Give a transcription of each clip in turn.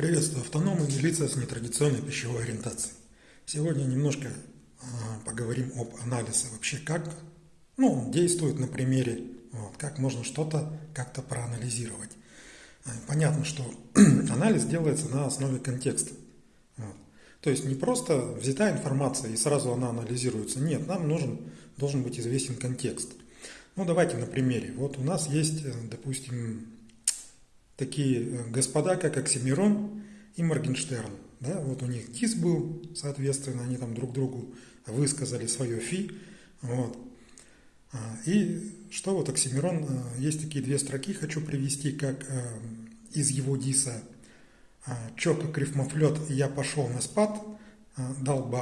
Приветствую автономы и лица с нетрадиционной пищевой ориентацией. Сегодня немножко э, поговорим об анализе вообще, как ну, он действует на примере, вот, как можно что-то как-то проанализировать. Э, понятно, что анализ делается на основе контекста. Вот. То есть не просто взята информация и сразу она анализируется. Нет, нам нужен, должен быть известен контекст. Ну давайте на примере. Вот у нас есть, э, допустим, такие э, господа, как Оксимирон и Моргенштерн. Да, вот у них дис был, соответственно, они там друг другу высказали свое фи. Вот. А, и что вот Оксимирон, э, есть такие две строки, хочу привести, как э, из его диса а, «Чё, как рифмофлет, я пошел на спад, дал бы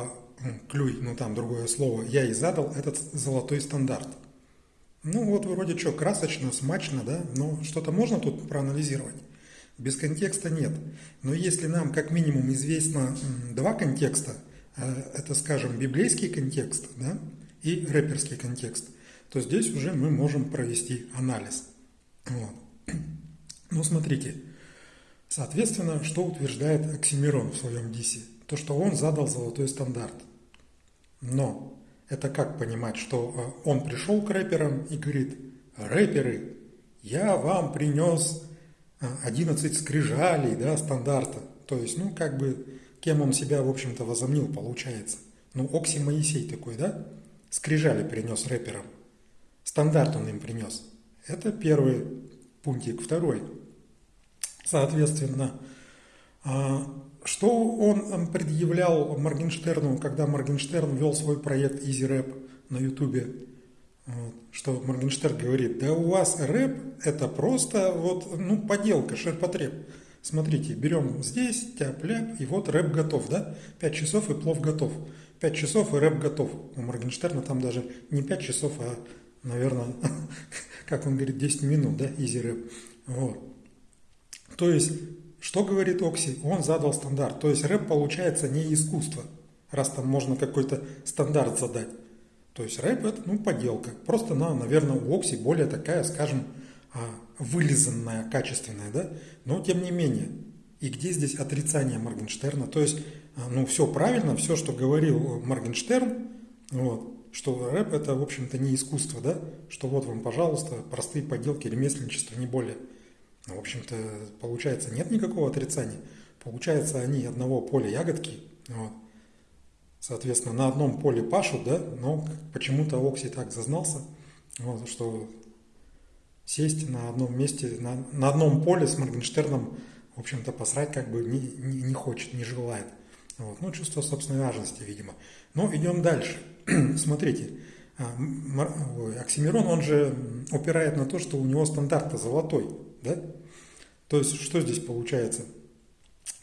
клюй, ну там другое слово, я и задал этот золотой стандарт». Ну вот вроде что, красочно, смачно, да, но что-то можно тут проанализировать? Без контекста нет. Но если нам как минимум известно два контекста, э, это, скажем, библейский контекст да, и рэперский контекст, то здесь уже мы можем провести анализ. Вот. Ну, смотрите, соответственно, что утверждает Оксимирон в своем дисе? То, что он задал золотой стандарт. Но это как понимать, что э, он пришел к рэперам и говорит, рэперы, я вам принес 11 э, скрижалей, да, стандарта. То есть, ну, как бы, кем он себя, в общем-то, возомнил, получается. Ну, Окси Моисей такой, да? Скрижали принес рэперам. Стандарт он им принес. Это первый пунктик. Второй. Соответственно, что он предъявлял Моргенштерну, когда Моргенштерн вел свой проект Easy Rap на Ютубе? Что Моргенштерн говорит, да у вас рэп это просто вот, ну, поделка, ширпотреб. Смотрите, берем здесь, тяп-ляп, и вот рэп готов, да? Пять часов и плов готов. Пять часов и рэп готов. У Моргенштерна там даже не пять часов, а, наверное, как он говорит, 10 минут, да, изи рэп. Вот. То есть что говорит Окси? Он задал стандарт. То есть рэп получается не искусство, раз там можно какой-то стандарт задать. То есть рэп это ну, поделка. Просто она, наверное, у Окси более такая, скажем, а, вылизанная, качественная, да? Но тем не менее. И где здесь отрицание Моргенштерна? То есть, а, ну, все правильно, все, что говорил Моргенштерн, вот, что рэп это, в общем-то, не искусство, да? Что вот вам, пожалуйста, простые поделки, ремесленничество, не более. Ну, в общем-то, получается, нет никакого отрицания. Получается, они одного поля ягодки, вот. соответственно, на одном поле пашут, да, но почему-то Окси так зазнался, вот, что сесть на одном месте, на, на одном поле с Моргенштерном, в общем-то, посрать как бы не, не, не хочет, не желает. Вот. Ну, чувство собственной важности, видимо. Но идем дальше. Смотрите, а, Оксимирон, он же упирает на то, что у него стандарт золотой. Да? То есть, что здесь получается?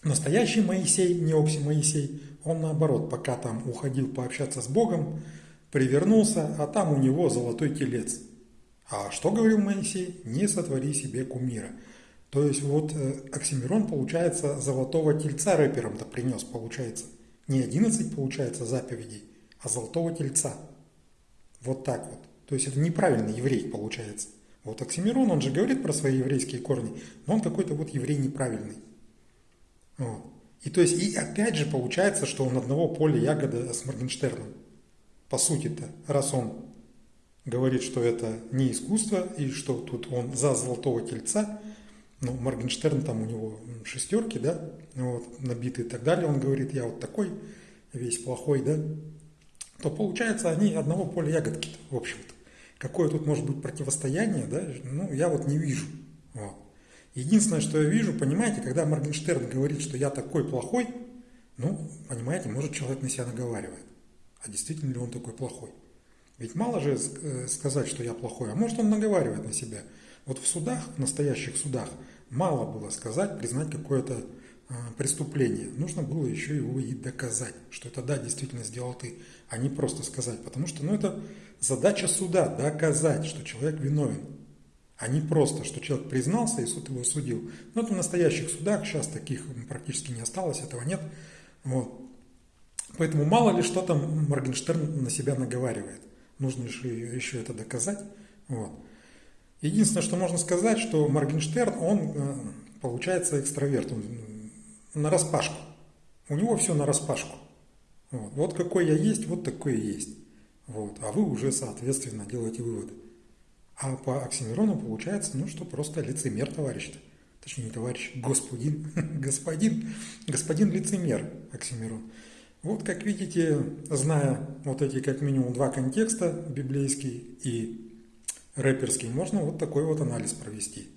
Настоящий Моисей, не Окси Моисей, он наоборот, пока там уходил пообщаться с Богом, привернулся, а там у него золотой телец. А что говорил Моисей? Не сотвори себе кумира. То есть вот э, Оксимирон, получается, золотого тельца рэпером-то принес, получается. Не 11, получается, заповедей, а золотого тельца. Вот так вот. То есть это неправильный еврей, получается. Вот Оксимирон, он же говорит про свои еврейские корни, но он какой-то вот еврей неправильный. Вот. И то есть, и опять же получается, что он одного поля ягода с Моргенштерном. По сути-то, раз он говорит, что это не искусство, и что тут он за золотого тельца, ну, Моргенштерн там у него шестерки, да, вот, набитые и так далее, он говорит, я вот такой, весь плохой, да, то получается, они одного поля ягодки, в общем-то. Какое тут может быть противостояние, да, ну, я вот не вижу. Вот. Единственное, что я вижу, понимаете, когда Моргенштерн говорит, что я такой плохой, ну, понимаете, может человек на себя наговаривает. А действительно ли он такой плохой? Ведь мало же э, сказать, что я плохой, а может он наговаривает на себя. Вот в судах, в настоящих судах, мало было сказать, признать какое-то преступление. Нужно было еще его и доказать, что это да, действительно сделал ты, а не просто сказать. Потому что ну, это задача суда – доказать, что человек виновен. А не просто, что человек признался и суд его судил. Но это в настоящих судах, сейчас таких практически не осталось, этого нет. Вот. Поэтому мало ли что там Моргенштерн на себя наговаривает. Нужно еще, еще это доказать. Вот. Единственное, что можно сказать, что Моргенштерн, он э, получается экстраверт. Он на распашку. У него все на распашку. Вот. вот какой я есть, вот такой и есть. Вот. А вы уже, соответственно, делаете выводы. А по Оксимирону получается, ну что, просто лицемер, товарищ-то. Точнее, не товарищ, господин, господин, господин лицемер Оксимирон. Вот, как видите, зная вот эти как минимум два контекста, библейский и рэперский, можно вот такой вот анализ провести.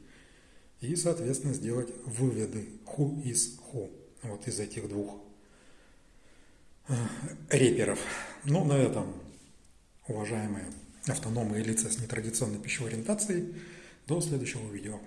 И, соответственно, сделать выводы who is who вот из этих двух э, реперов. Ну, на этом, уважаемые автономные лица с нетрадиционной пищевой ориентацией, до следующего видео.